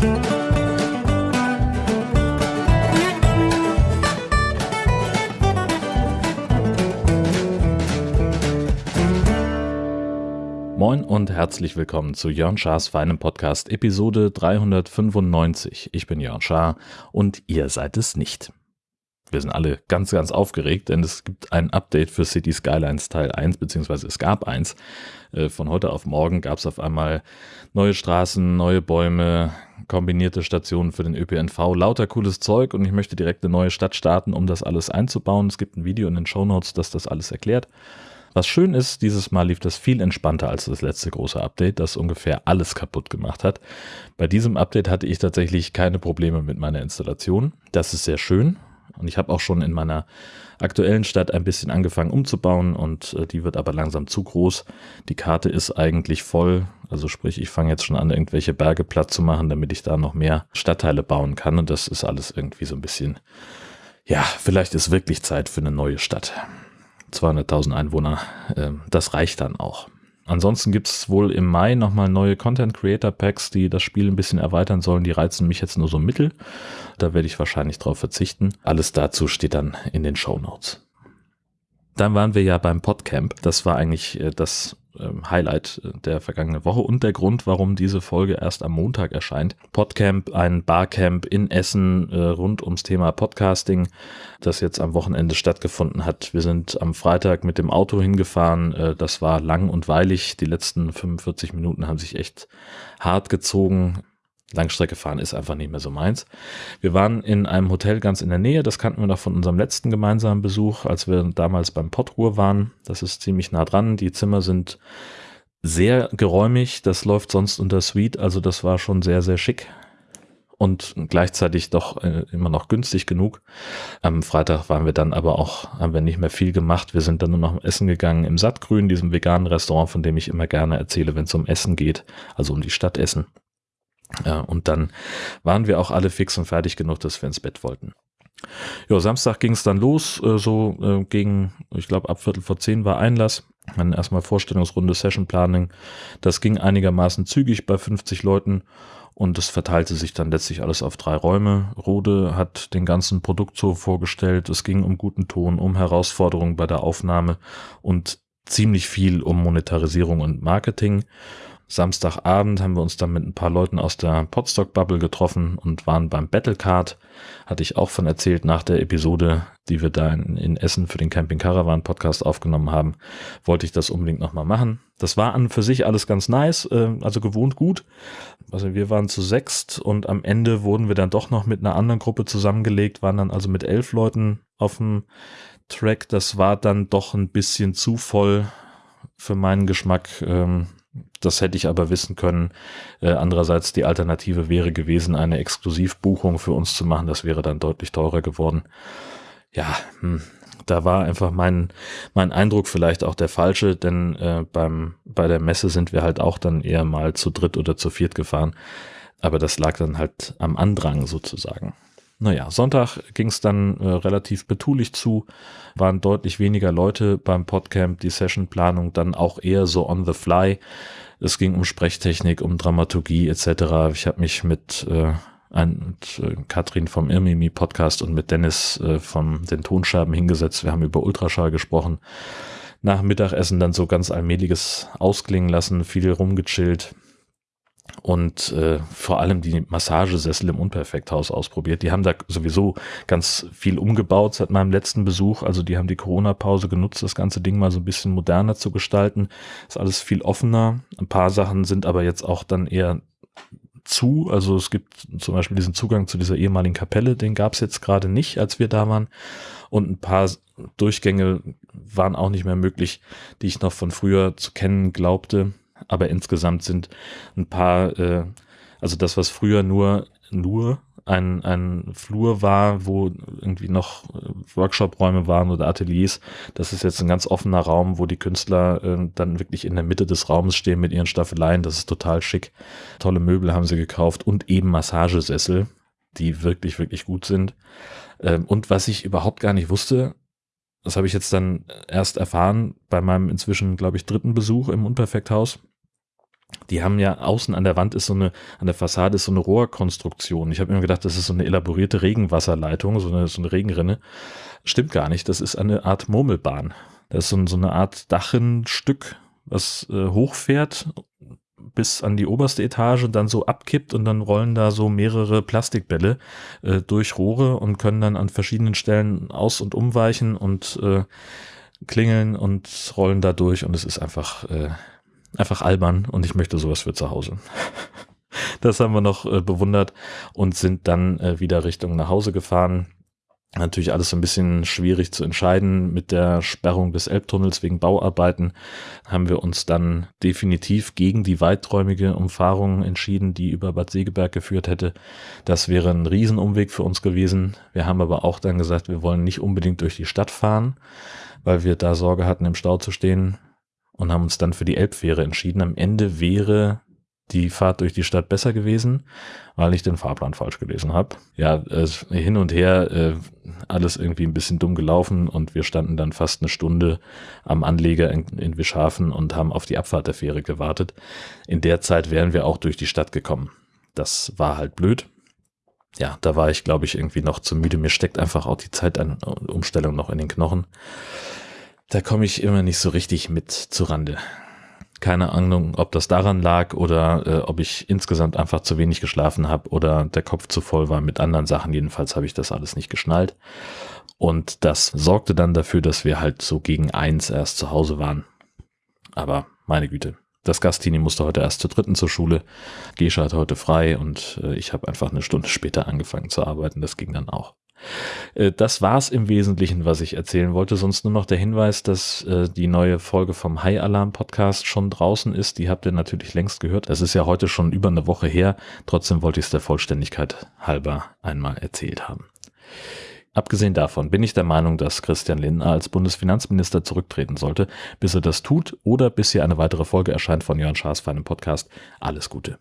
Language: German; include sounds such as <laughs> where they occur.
Moin und herzlich willkommen zu Jörn Schars feinem Podcast Episode 395. Ich bin Jörn Schaar und ihr seid es nicht. Wir sind alle ganz, ganz aufgeregt, denn es gibt ein Update für City Skylines Teil 1, beziehungsweise es gab eins. Äh, von heute auf morgen gab es auf einmal neue Straßen, neue Bäume, kombinierte Stationen für den ÖPNV, lauter cooles Zeug und ich möchte direkt eine neue Stadt starten, um das alles einzubauen. Es gibt ein Video in den Show Notes, das das alles erklärt. Was schön ist, dieses Mal lief das viel entspannter als das letzte große Update, das ungefähr alles kaputt gemacht hat. Bei diesem Update hatte ich tatsächlich keine Probleme mit meiner Installation. Das ist sehr schön. Und ich habe auch schon in meiner aktuellen Stadt ein bisschen angefangen umzubauen und äh, die wird aber langsam zu groß. Die Karte ist eigentlich voll. Also sprich, ich fange jetzt schon an, irgendwelche Berge platt zu machen, damit ich da noch mehr Stadtteile bauen kann. Und das ist alles irgendwie so ein bisschen, ja, vielleicht ist wirklich Zeit für eine neue Stadt. 200.000 Einwohner, äh, das reicht dann auch. Ansonsten gibt es wohl im Mai nochmal neue Content Creator Packs, die das Spiel ein bisschen erweitern sollen. Die reizen mich jetzt nur so mittel. Da werde ich wahrscheinlich drauf verzichten. Alles dazu steht dann in den Show Notes. Dann waren wir ja beim Podcamp. Das war eigentlich äh, das ähm, Highlight der vergangenen Woche und der Grund, warum diese Folge erst am Montag erscheint. Podcamp, ein Barcamp in Essen äh, rund ums Thema Podcasting, das jetzt am Wochenende stattgefunden hat. Wir sind am Freitag mit dem Auto hingefahren. Äh, das war lang und weilig. Die letzten 45 Minuten haben sich echt hart gezogen. Langstrecke fahren ist einfach nicht mehr so meins. Wir waren in einem Hotel ganz in der Nähe, das kannten wir noch von unserem letzten gemeinsamen Besuch, als wir damals beim Pottruhr waren. Das ist ziemlich nah dran. Die Zimmer sind sehr geräumig, das läuft sonst unter Suite, also das war schon sehr, sehr schick und gleichzeitig doch äh, immer noch günstig genug. Am Freitag waren wir dann aber auch, haben wir nicht mehr viel gemacht. Wir sind dann nur noch essen gegangen im Sattgrün, diesem veganen Restaurant, von dem ich immer gerne erzähle, wenn es um Essen geht, also um die Stadt Essen. Ja, und dann waren wir auch alle fix und fertig genug, dass wir ins Bett wollten. Ja, Samstag ging es dann los, äh, so äh, gegen, ich glaube, ab Viertel vor zehn war Einlass. Dann erstmal Vorstellungsrunde, Session Planning. Das ging einigermaßen zügig bei 50 Leuten und es verteilte sich dann letztlich alles auf drei Räume. Rode hat den ganzen Produkt so vorgestellt. Es ging um guten Ton, um Herausforderungen bei der Aufnahme und ziemlich viel um Monetarisierung und Marketing. Samstagabend haben wir uns dann mit ein paar Leuten aus der Podstock-Bubble getroffen und waren beim Battlecard. Hatte ich auch von erzählt nach der Episode, die wir da in, in Essen für den Camping Caravan Podcast aufgenommen haben. Wollte ich das unbedingt nochmal machen. Das war an für sich alles ganz nice, äh, also gewohnt gut. Also wir waren zu sechst und am Ende wurden wir dann doch noch mit einer anderen Gruppe zusammengelegt, waren dann also mit elf Leuten auf dem Track. Das war dann doch ein bisschen zu voll für meinen Geschmack. Ähm, das hätte ich aber wissen können. Äh, andererseits die Alternative wäre gewesen, eine Exklusivbuchung für uns zu machen. Das wäre dann deutlich teurer geworden. Ja, hm, da war einfach mein, mein Eindruck vielleicht auch der falsche, denn äh, beim, bei der Messe sind wir halt auch dann eher mal zu dritt oder zu viert gefahren. Aber das lag dann halt am Andrang sozusagen. Naja, Sonntag ging es dann äh, relativ betulich zu, waren deutlich weniger Leute beim Podcamp, die Sessionplanung dann auch eher so on the fly. Es ging um Sprechtechnik, um Dramaturgie etc. Ich habe mich mit, äh, ein, mit äh, Katrin vom Irmimi Podcast und mit Dennis äh, von den Tonscherben hingesetzt. Wir haben über Ultraschall gesprochen. Nach Mittagessen dann so ganz allmähliches ausklingen lassen, viel rumgechillt und äh, vor allem die Massagesessel im Unperfekthaus ausprobiert. Die haben da sowieso ganz viel umgebaut seit meinem letzten Besuch. Also die haben die Corona-Pause genutzt, das ganze Ding mal so ein bisschen moderner zu gestalten. Ist alles viel offener. Ein paar Sachen sind aber jetzt auch dann eher zu. Also es gibt zum Beispiel diesen Zugang zu dieser ehemaligen Kapelle, den gab es jetzt gerade nicht, als wir da waren. Und ein paar Durchgänge waren auch nicht mehr möglich, die ich noch von früher zu kennen glaubte aber insgesamt sind ein paar, äh, also das, was früher nur, nur ein, ein Flur war, wo irgendwie noch äh, Workshop-Räume waren oder Ateliers. Das ist jetzt ein ganz offener Raum, wo die Künstler äh, dann wirklich in der Mitte des Raums stehen mit ihren Staffeleien. Das ist total schick. Tolle Möbel haben sie gekauft und eben Massagesessel, die wirklich, wirklich gut sind. Ähm, und was ich überhaupt gar nicht wusste, das habe ich jetzt dann erst erfahren bei meinem inzwischen, glaube ich, dritten Besuch im Unperfekthaus die haben ja außen an der Wand ist so eine, an der Fassade ist so eine Rohrkonstruktion. Ich habe immer gedacht, das ist so eine elaborierte Regenwasserleitung, so eine, so eine Regenrinne. Stimmt gar nicht, das ist eine Art Murmelbahn. Das ist so, so eine Art Dachenstück, was äh, hochfährt bis an die oberste Etage und dann so abkippt und dann rollen da so mehrere Plastikbälle äh, durch Rohre und können dann an verschiedenen Stellen aus- und umweichen und äh, klingeln und rollen da durch und es ist einfach äh, einfach albern und ich möchte sowas für zu Hause. <laughs> das haben wir noch äh, bewundert und sind dann äh, wieder Richtung nach Hause gefahren. Natürlich alles so ein bisschen schwierig zu entscheiden. Mit der Sperrung des Elbtunnels wegen Bauarbeiten haben wir uns dann definitiv gegen die weiträumige Umfahrung entschieden, die über Bad Segeberg geführt hätte. Das wäre ein Riesenumweg für uns gewesen. Wir haben aber auch dann gesagt, wir wollen nicht unbedingt durch die Stadt fahren, weil wir da Sorge hatten, im Stau zu stehen und haben uns dann für die Elbfähre entschieden. Am Ende wäre die Fahrt durch die Stadt besser gewesen, weil ich den Fahrplan falsch gelesen habe. Ja, äh, hin und her, äh, alles irgendwie ein bisschen dumm gelaufen und wir standen dann fast eine Stunde am Anleger in, in Wischhafen und haben auf die Abfahrt der Fähre gewartet. In der Zeit wären wir auch durch die Stadt gekommen. Das war halt blöd. Ja, da war ich, glaube ich, irgendwie noch zu müde. Mir steckt einfach auch die Zeitumstellung noch in den Knochen. Da komme ich immer nicht so richtig mit zurande. Keine Ahnung, ob das daran lag oder äh, ob ich insgesamt einfach zu wenig geschlafen habe oder der Kopf zu voll war mit anderen Sachen. Jedenfalls habe ich das alles nicht geschnallt. Und das sorgte dann dafür, dass wir halt so gegen eins erst zu Hause waren. Aber meine Güte, das Gastini musste heute erst zur dritten zur Schule. Gescha hatte heute frei und äh, ich habe einfach eine Stunde später angefangen zu arbeiten. Das ging dann auch. Äh, das war's im Wesentlichen, was ich erzählen wollte. Sonst nur noch der Hinweis, dass äh, die neue Folge vom High Alarm Podcast schon draußen ist. Die habt ihr natürlich längst gehört. Es ist ja heute schon über eine Woche her. Trotzdem wollte ich es der Vollständigkeit halber einmal erzählt haben. Abgesehen davon bin ich der Meinung, dass Christian Lindner als Bundesfinanzminister zurücktreten sollte. Bis er das tut oder bis hier eine weitere Folge erscheint von Jörn Schaas für einen Podcast. Alles Gute.